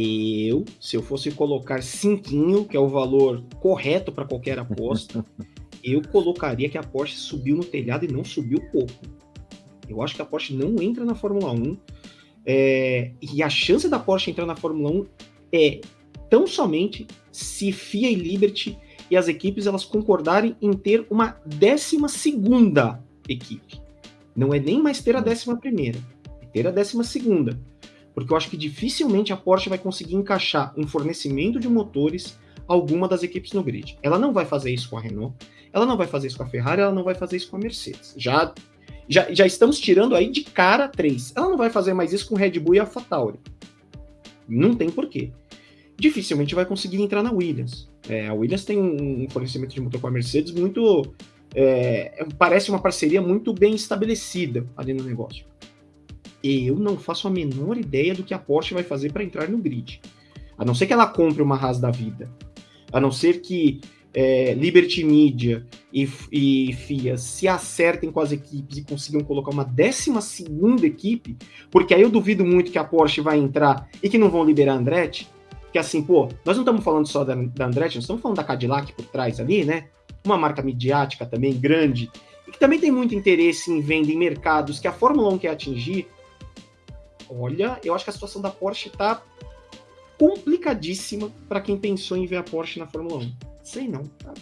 Eu, se eu fosse colocar cinquinho, que é o valor correto para qualquer aposta, eu colocaria que a Porsche subiu no telhado e não subiu pouco. Eu acho que a Porsche não entra na Fórmula 1. É, e a chance da Porsche entrar na Fórmula 1 é tão somente se FIA e Liberty e as equipes elas concordarem em ter uma décima segunda equipe. Não é nem mais ter a décima primeira, é ter a décima segunda. Porque eu acho que dificilmente a Porsche vai conseguir encaixar um fornecimento de motores a alguma das equipes no grid. Ela não vai fazer isso com a Renault, ela não vai fazer isso com a Ferrari, ela não vai fazer isso com a Mercedes. Já, já, já estamos tirando aí de cara três. Ela não vai fazer mais isso com Red Bull e AlphaTauri. Não tem porquê. Dificilmente vai conseguir entrar na Williams. É, a Williams tem um fornecimento de motor com a Mercedes muito. É, parece uma parceria muito bem estabelecida ali no negócio. Eu não faço a menor ideia do que a Porsche vai fazer para entrar no grid. A não ser que ela compre uma Haas da vida. A não ser que é, Liberty Media e, e FIA se acertem com as equipes e consigam colocar uma décima segunda equipe, porque aí eu duvido muito que a Porsche vai entrar e que não vão liberar a Andretti, que assim, pô, nós não estamos falando só da, da Andretti, nós estamos falando da Cadillac por trás ali, né? Uma marca midiática também grande, e que também tem muito interesse em venda em mercados que a Fórmula 1 quer atingir. Olha, eu acho que a situação da Porsche está complicadíssima para quem pensou em ver a Porsche na Fórmula 1. Sei não, tá?